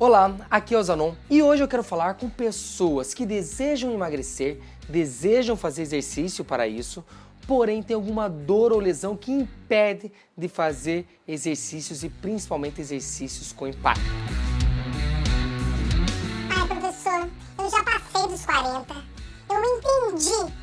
Olá, aqui é o Zanon e hoje eu quero falar com pessoas que desejam emagrecer, desejam fazer exercício para isso, porém tem alguma dor ou lesão que impede de fazer exercícios e principalmente exercícios com impacto. Ai, professor, eu já passei dos 40. Eu entendi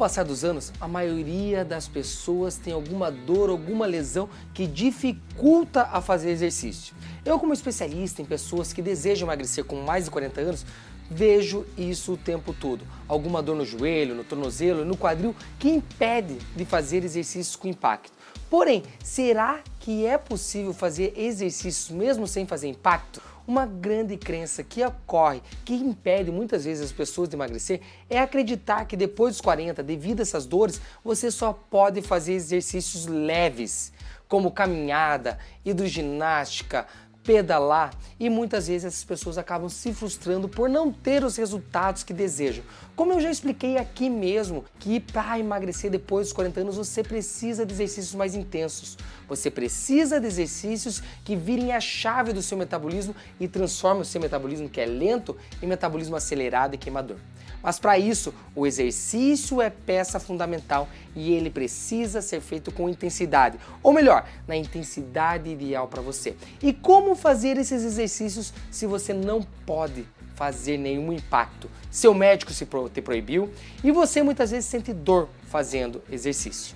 passar dos anos, a maioria das pessoas tem alguma dor, alguma lesão que dificulta a fazer exercício. Eu, como especialista em pessoas que desejam emagrecer com mais de 40 anos, vejo isso o tempo todo. Alguma dor no joelho, no tornozelo, no quadril que impede de fazer exercícios com impacto. Porém, será que é possível fazer exercícios mesmo sem fazer impacto? Uma grande crença que ocorre, que impede muitas vezes as pessoas de emagrecer, é acreditar que depois dos 40, devido a essas dores, você só pode fazer exercícios leves, como caminhada, hidroginástica, pedalar e muitas vezes essas pessoas acabam se frustrando por não ter os resultados que desejam. Como eu já expliquei aqui mesmo, que para emagrecer depois dos 40 anos você precisa de exercícios mais intensos. Você precisa de exercícios que virem a chave do seu metabolismo e transformem o seu metabolismo que é lento em metabolismo acelerado e queimador. Mas para isso, o exercício é peça fundamental e ele precisa ser feito com intensidade, ou melhor, na intensidade ideal para você. E como fazer esses exercícios se você não pode fazer nenhum impacto? Seu médico se te proibiu e você muitas vezes sente dor fazendo exercício.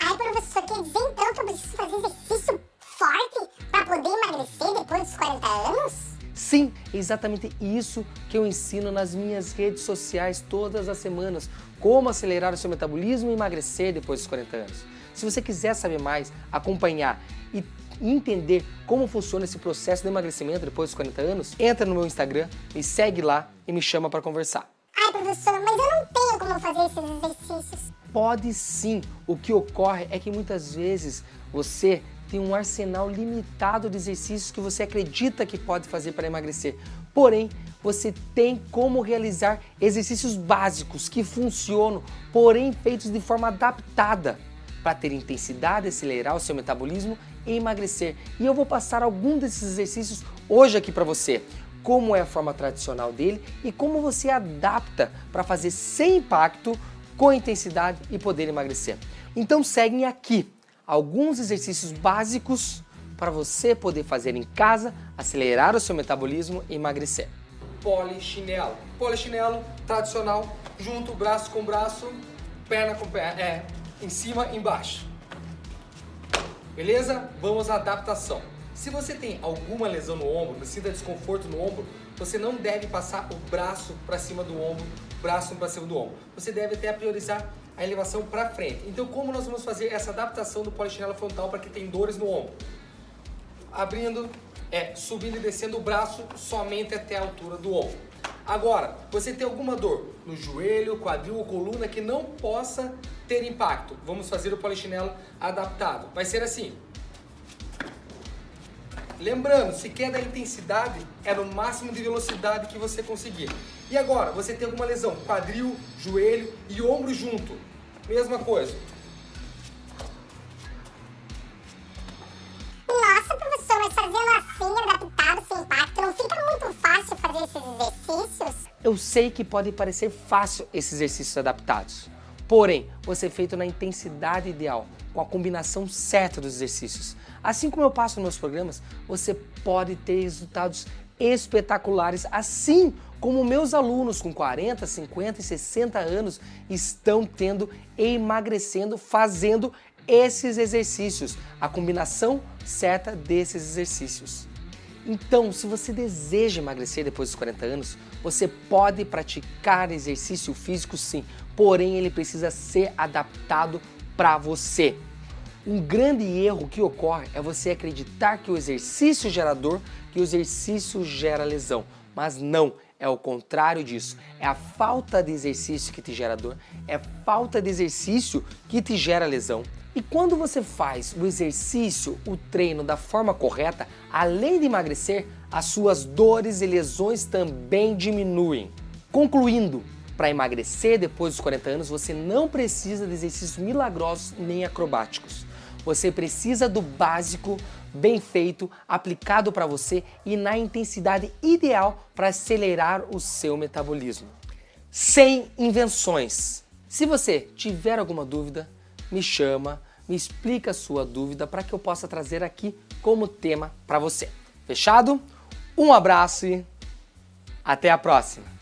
Ai, professor, quer dizer então que eu preciso fazer exercício forte para poder emagrecer depois dos 40 anos? Sim, é exatamente isso que eu ensino nas minhas redes sociais todas as semanas. Como acelerar o seu metabolismo e emagrecer depois dos 40 anos. Se você quiser saber mais, acompanhar e entender como funciona esse processo de emagrecimento depois dos 40 anos, entra no meu Instagram, me segue lá e me chama para conversar. Ai, professor, mas eu não tenho como fazer esses exercícios. Pode sim. O que ocorre é que muitas vezes você tem um arsenal limitado de exercícios que você acredita que pode fazer para emagrecer. Porém, você tem como realizar exercícios básicos que funcionam, porém feitos de forma adaptada para ter intensidade, acelerar o seu metabolismo emagrecer. E eu vou passar algum desses exercícios hoje aqui para você. Como é a forma tradicional dele e como você adapta para fazer sem impacto, com intensidade e poder emagrecer. Então seguem aqui alguns exercícios básicos para você poder fazer em casa, acelerar o seu metabolismo e emagrecer. Polichinelo. Polichinelo tradicional, junto, braço com braço, perna com perna, é, em cima embaixo. Beleza? Vamos à adaptação. Se você tem alguma lesão no ombro, sinta desconforto no ombro, você não deve passar o braço para cima do ombro, braço para cima do ombro. Você deve até priorizar a elevação para frente. Então como nós vamos fazer essa adaptação do polichinelo frontal para quem tem dores no ombro? Abrindo, é, subindo e descendo o braço somente até a altura do ombro. Agora, você tem alguma dor no joelho, quadril ou coluna que não possa ter impacto. Vamos fazer o polichinelo adaptado. Vai ser assim. Lembrando, se quer da intensidade, é no máximo de velocidade que você conseguir. E agora, você tem alguma lesão, quadril, joelho e ombro junto. Mesma coisa. Eu sei que pode parecer fácil esses exercícios adaptados. Porém, você é feito na intensidade ideal, com a combinação certa dos exercícios. Assim como eu passo nos meus programas, você pode ter resultados espetaculares, assim como meus alunos com 40, 50 e 60 anos estão tendo emagrecendo fazendo esses exercícios, a combinação certa desses exercícios. Então, se você deseja emagrecer depois dos 40 anos, você pode praticar exercício físico sim, porém ele precisa ser adaptado para você. Um grande erro que ocorre é você acreditar que o exercício gera dor, que o exercício gera lesão. Mas não, é o contrário disso. É a falta de exercício que te gera dor, é falta de exercício que te gera lesão. E quando você faz o exercício, o treino da forma correta, além de emagrecer, as suas dores e lesões também diminuem. Concluindo, para emagrecer depois dos 40 anos, você não precisa de exercícios milagrosos nem acrobáticos. Você precisa do básico, bem feito, aplicado para você e na intensidade ideal para acelerar o seu metabolismo. Sem invenções. Se você tiver alguma dúvida, me chama, me explica a sua dúvida para que eu possa trazer aqui como tema para você. Fechado? Um abraço e até a próxima!